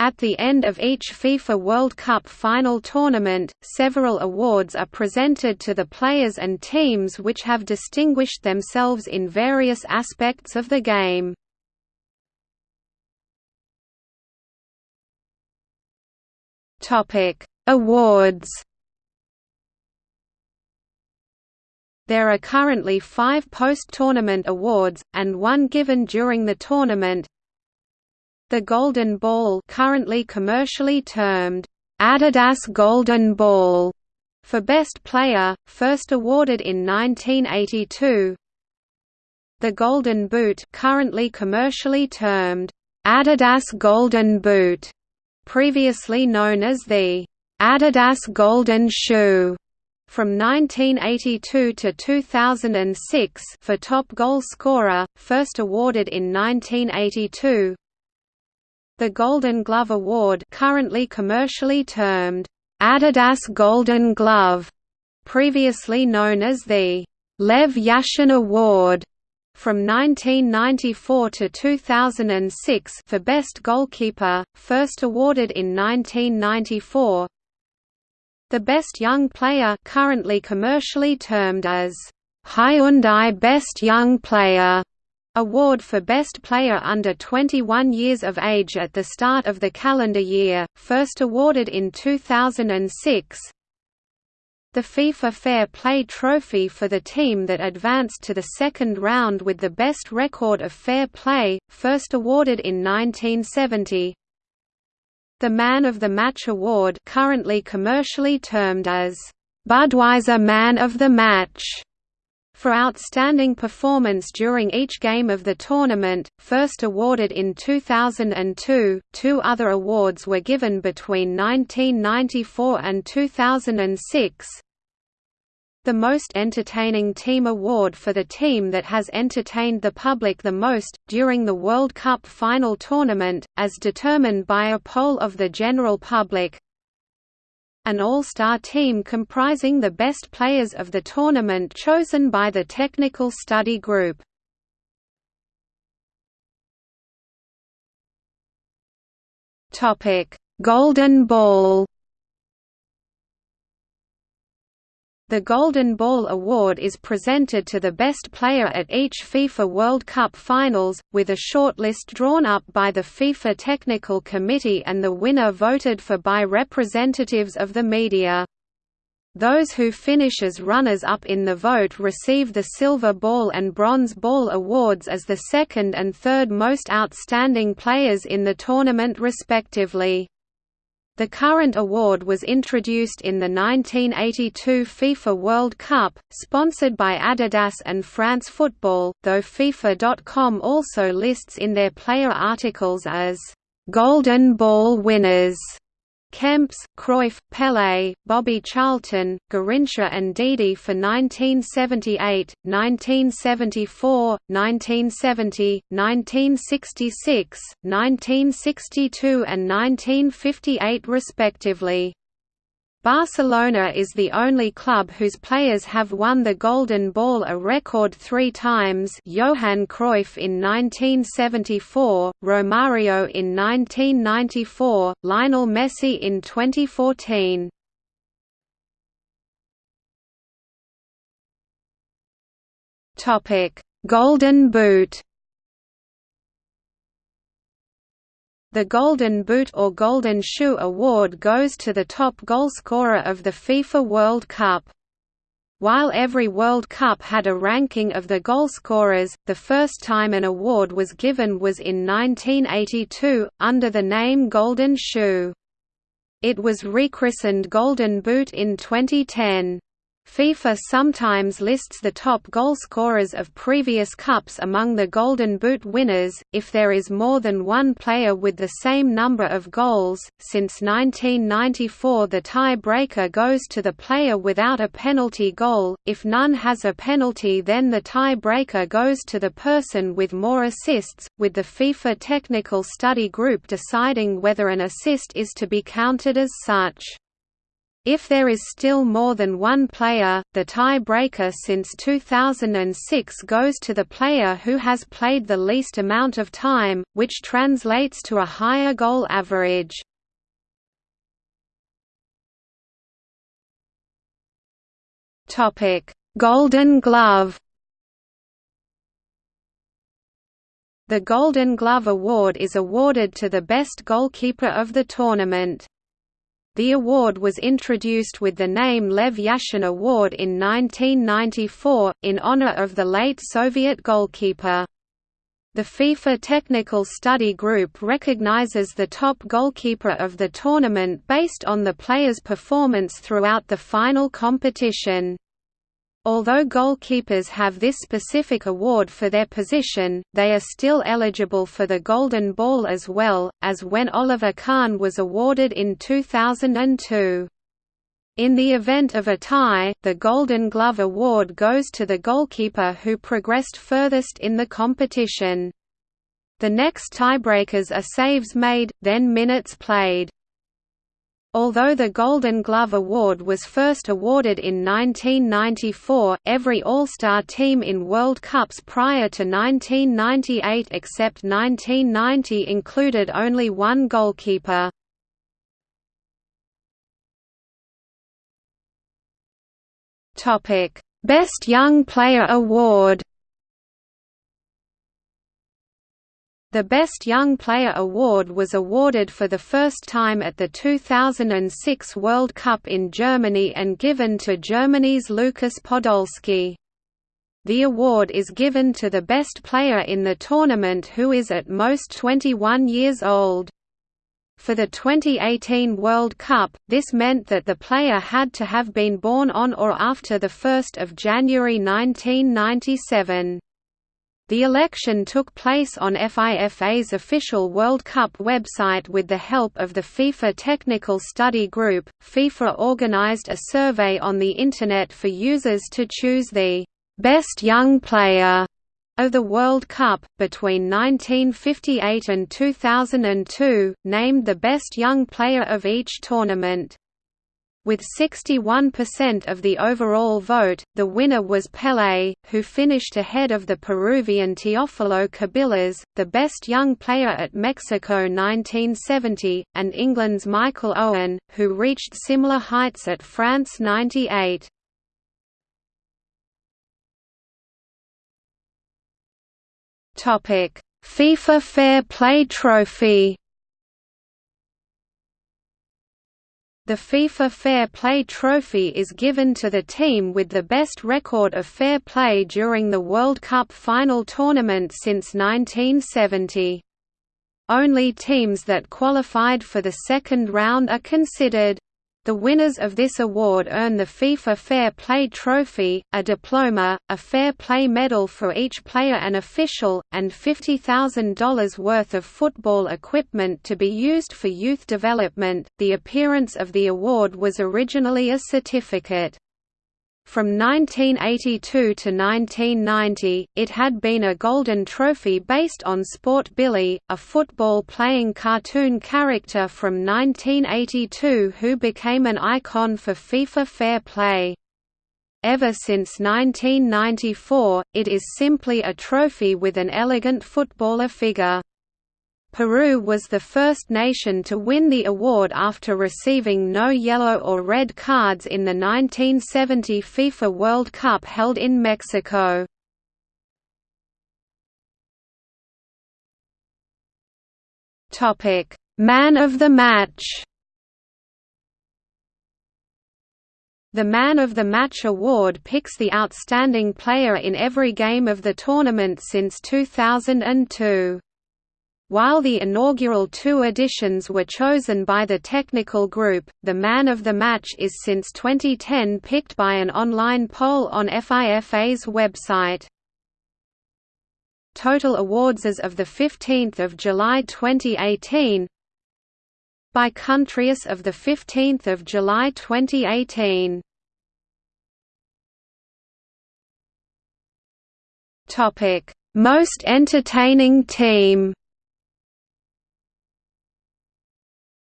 At the end of each FIFA World Cup final tournament, several awards are presented to the players and teams which have distinguished themselves in various aspects of the game. Awards There are currently five post-tournament awards, and one given during the tournament, the Golden Ball currently commercially termed, Adidas Golden Ball, for Best Player, first awarded in 1982. The Golden Boot currently commercially termed, Adidas Golden Boot, previously known as the Adidas Golden Shoe, from 1982 to 2006 for top goal scorer, first awarded in 1982. The Golden Glove Award currently commercially termed, Adidas Golden Glove, previously known as the Lev Yashin Award, from 1994 to 2006 for Best Goalkeeper, first awarded in 1994. The Best Young Player currently commercially termed as Hyundai Best Young Player Award for Best Player under 21 years of age at the start of the calendar year, first awarded in 2006. The FIFA Fair Play Trophy for the team that advanced to the second round with the best record of fair play, first awarded in 1970. The Man of the Match Award currently commercially termed as Budweiser Man of the Match for outstanding performance during each game of the tournament, first awarded in 2002. Two other awards were given between 1994 and 2006. The Most Entertaining Team Award for the team that has entertained the public the most, during the World Cup final tournament, as determined by a poll of the general public, an all-star team comprising the best players of the tournament chosen by the technical study group. Golden Ball The Golden Ball Award is presented to the best player at each FIFA World Cup finals, with a shortlist drawn up by the FIFA Technical Committee and the winner voted for by representatives of the media. Those who finish as runners-up in the vote receive the Silver Ball and Bronze Ball awards as the second and third most outstanding players in the tournament respectively. The current award was introduced in the 1982 FIFA World Cup, sponsored by Adidas and France Football, though FIFA.com also lists in their player articles as «Golden Ball winners» Kempes, Cruyff, Pelé, Bobby Charlton, Garrincha and Didi for 1978, 1974, 1970, 1966, 1962 and 1958 respectively. Barcelona is the only club whose players have won the Golden Ball a record three times Johan Cruyff in 1974, Romario in 1994, Lionel Messi in 2014. Golden Boot The Golden Boot or Golden Shoe award goes to the top goalscorer of the FIFA World Cup. While every World Cup had a ranking of the goalscorers, the first time an award was given was in 1982, under the name Golden Shoe. It was rechristened Golden Boot in 2010. FIFA sometimes lists the top goalscorers of previous cups among the Golden Boot winners, if there is more than one player with the same number of goals. Since 1994, the tie-breaker goes to the player without a penalty goal. If none has a penalty, then the tie-breaker goes to the person with more assists, with the FIFA Technical Study Group deciding whether an assist is to be counted as such. If there is still more than one player, the tie-breaker since 2006 goes to the player who has played the least amount of time, which translates to a higher goal average. Golden Glove The Golden Glove Award is awarded to the best goalkeeper of the tournament. The award was introduced with the name Lev Yashin Award in 1994, in honor of the late Soviet goalkeeper. The FIFA Technical Study Group recognizes the top goalkeeper of the tournament based on the player's performance throughout the final competition. Although goalkeepers have this specific award for their position, they are still eligible for the Golden Ball as well, as when Oliver Kahn was awarded in 2002. In the event of a tie, the Golden Glove Award goes to the goalkeeper who progressed furthest in the competition. The next tiebreakers are saves made, then minutes played. Although the Golden Glove Award was first awarded in 1994, every All-Star team in World Cups prior to 1998 except 1990 included only one goalkeeper. Best Young Player Award The Best Young Player award was awarded for the first time at the 2006 World Cup in Germany and given to Germany's Lukas Podolski. The award is given to the best player in the tournament who is at most 21 years old. For the 2018 World Cup, this meant that the player had to have been born on or after 1 January 1997. The election took place on FIFA's official World Cup website with the help of the FIFA Technical Study Group. FIFA organized a survey on the Internet for users to choose the best young player of the World Cup, between 1958 and 2002, named the best young player of each tournament. With 61% of the overall vote, the winner was Pelé, who finished ahead of the Peruvian Teófilo Cubillas, the best young player at Mexico 1970, and England's Michael Owen, who reached similar heights at France 98. FIFA Fair Play Trophy The FIFA Fair Play Trophy is given to the team with the best record of fair play during the World Cup final tournament since 1970. Only teams that qualified for the second round are considered. The winners of this award earn the FIFA Fair Play Trophy, a diploma, a Fair Play medal for each player and official, and $50,000 worth of football equipment to be used for youth development. The appearance of the award was originally a certificate. From 1982 to 1990, it had been a golden trophy based on Sport Billy, a football-playing cartoon character from 1982 who became an icon for FIFA Fair Play. Ever since 1994, it is simply a trophy with an elegant footballer figure. Peru was the first nation to win the award after receiving no yellow or red cards in the 1970 FIFA World Cup held in Mexico. Man of the match The Man of the Match award picks the outstanding player in every game of the tournament since 2002. While the inaugural two editions were chosen by the technical group, the man of the match is since 2010 picked by an online poll on FIFA's website. Total awards as of 15 July 2018 By country as of 15 July 2018 Most entertaining team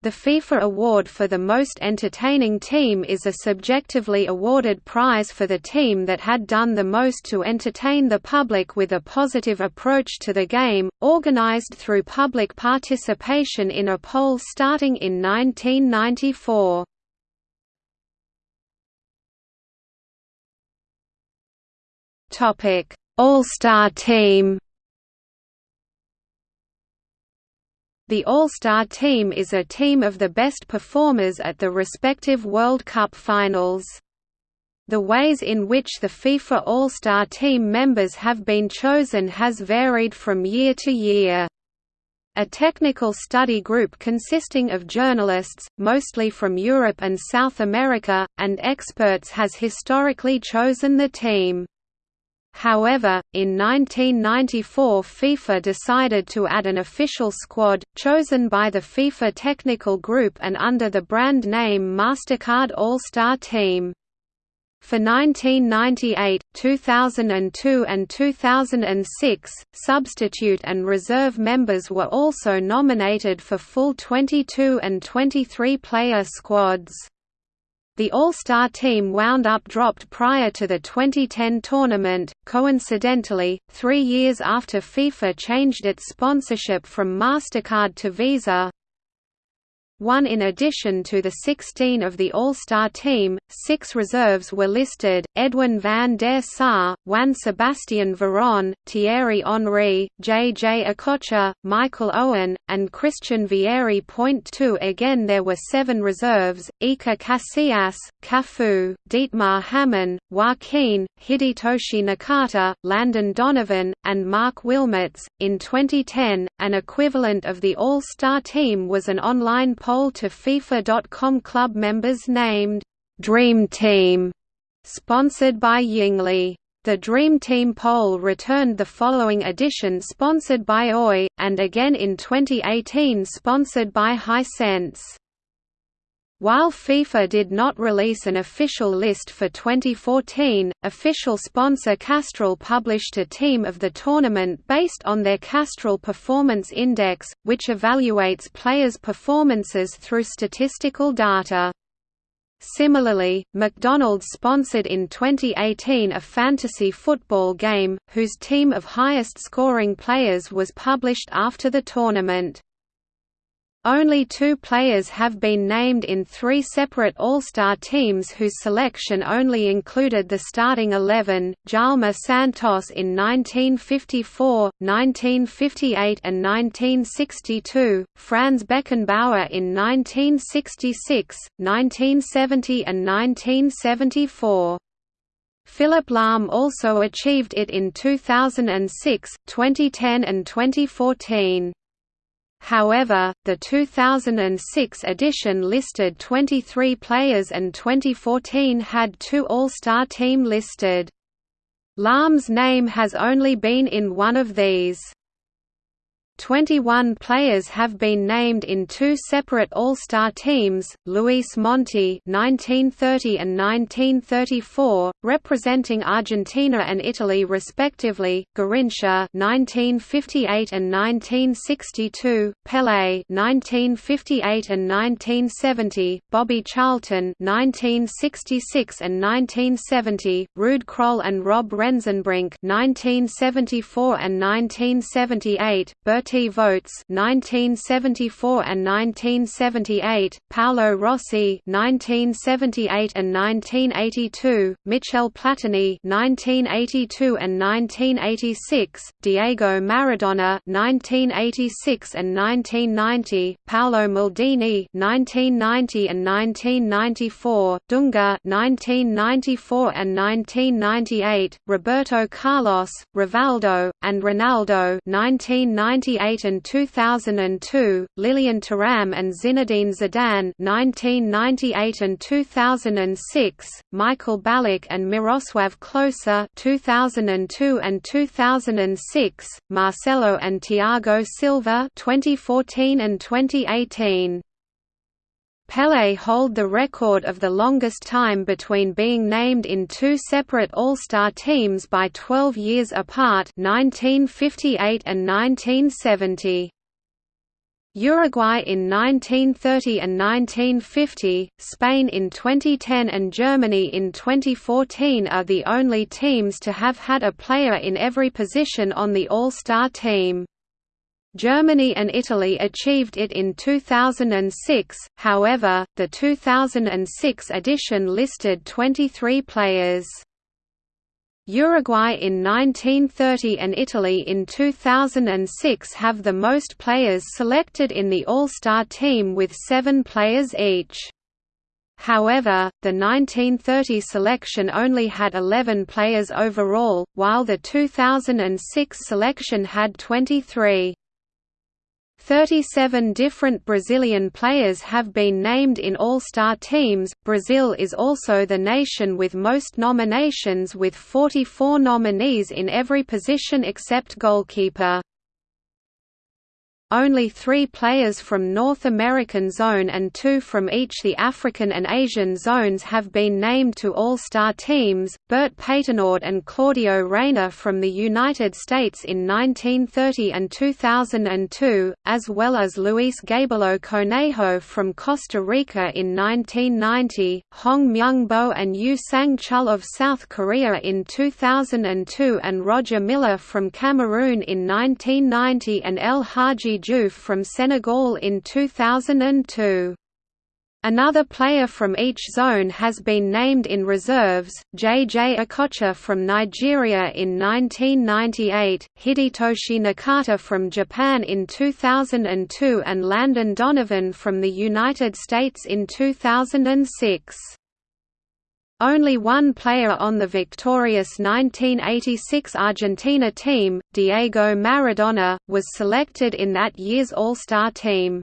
The FIFA Award for the Most Entertaining Team is a subjectively awarded prize for the team that had done the most to entertain the public with a positive approach to the game, organized through public participation in a poll starting in 1994. All-Star Team The All-Star team is a team of the best performers at the respective World Cup finals. The ways in which the FIFA All-Star team members have been chosen has varied from year to year. A technical study group consisting of journalists, mostly from Europe and South America, and experts has historically chosen the team. However, in 1994 FIFA decided to add an official squad, chosen by the FIFA Technical Group and under the brand name MasterCard All-Star Team. For 1998, 2002 and 2006, substitute and reserve members were also nominated for full 22 and 23 player squads. The All-Star team wound up dropped prior to the 2010 tournament, coincidentally, three years after FIFA changed its sponsorship from MasterCard to Visa, one in addition to the 16 of the All-Star team, six reserves were listed, Edwin van der Sar, Juan Sebastian Veron, Thierry Henry, J.J. Okocha, Michael Owen, and Christian Vieri. Point two Again there were seven reserves, Iker Casillas, Cafu, Dietmar Hamann, Joaquin, Hidetoshi Nakata, Landon Donovan, and Marc Wilmots. In 2010, an equivalent of the All-Star team was an online poll poll to FIFA.com club members named Dream Team, sponsored by Yingli. The Dream Team poll returned the following edition sponsored by OI, and again in 2018 sponsored by Hisense. While FIFA did not release an official list for 2014, official sponsor Castrol published a team of the tournament based on their Castrol Performance Index, which evaluates players' performances through statistical data. Similarly, McDonald's sponsored in 2018 a fantasy football game, whose team of highest scoring players was published after the tournament. Only two players have been named in three separate All-Star teams whose selection only included the starting eleven, Djalma Santos in 1954, 1958 and 1962, Franz Beckenbauer in 1966, 1970 and 1974. Philipp Lahm also achieved it in 2006, 2010 and 2014. However, the 2006 edition listed 23 players and 2014 had two All-Star team listed. Lahm's name has only been in one of these. 21 players have been named in two separate All-Star teams, Luis Monti 1930 and 1934, representing Argentina and Italy respectively, Garrincha 1958 and 1962, Pelé 1958 and 1970, Bobby Charlton 1966 and 1970, Ruud Krol and Rob Rensenbrink 1974 and 1978, Bert Berti Vogts 1974 and 1978, Paolo Rossi 1978 and 1982, Michel Platini 1982 and 1986, Diego Maradona 1986 and 1990, Paolo Maldini 1990 and 1994, Dunga 1994 and 1998, Roberto Carlos, Rivaldo, and Ronaldo 1990 1998 and 2002, Lilian Thuram and Zinedine Zidane 1998 and 2006, Michael Ballack and Miroslav Klose 2002 and 2006, Marcelo and Thiago Silva 2014 and 2018. Pelé hold the record of the longest time between being named in two separate All-Star teams by 12 years apart 1958 and 1970. Uruguay in 1930 and 1950, Spain in 2010 and Germany in 2014 are the only teams to have had a player in every position on the All-Star team. Germany and Italy achieved it in 2006, however, the 2006 edition listed 23 players. Uruguay in 1930 and Italy in 2006 have the most players selected in the All-Star team with seven players each. However, the 1930 selection only had 11 players overall, while the 2006 selection had 23. 37 different Brazilian players have been named in All-Star teams. Brazil is also the nation with most nominations with 44 nominees in every position except goalkeeper. Only three players from North American zone and two from each the African and Asian zones have been named to All-Star teams, Bert Patenaude and Claudio Reyna from the United States in 1930 and 2002, as well as Luis Gabelo Conejo from Costa Rica in 1990, Hong Myung-bo and Yu Sang-chul of South Korea in 2002 and Roger Milla from Cameroon in 1990 and El Hadji Diouf from Senegal in 2002. Another player from each zone has been named in reserves, J.J. Okocha from Nigeria in 1998, Hidetoshi Nakata from Japan in 2002 and Landon Donovan from the United States in 2006. Only one player on the victorious 1986 Argentina team, Diego Maradona, was selected in that year's All-Star team.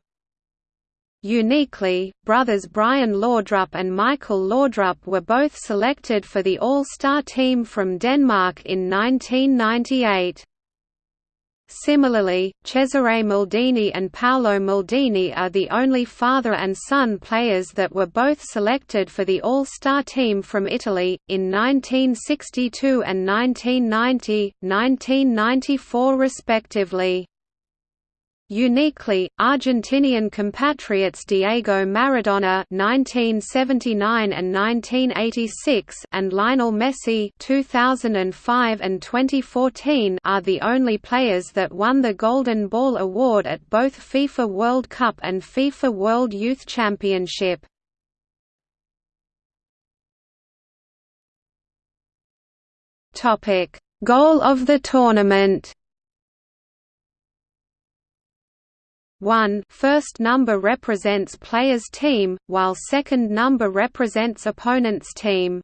Uniquely, brothers Brian Laudrup and Michael Laudrup were both selected for the All-Star team from Denmark in 1998. Similarly, Cesare Maldini and Paolo Maldini are the only father and son players that were both selected for the All-Star team from Italy, in 1962 and 1990, 1994 respectively. Uniquely, Argentinian compatriots Diego Maradona (1979 and 1986) and Lionel Messi (2005 and 2014) are the only players that won the Golden Ball award at both FIFA World Cup and FIFA World Youth Championship. Topic: Goal of the tournament. 1 first number represents player's team, while second number represents opponent's team.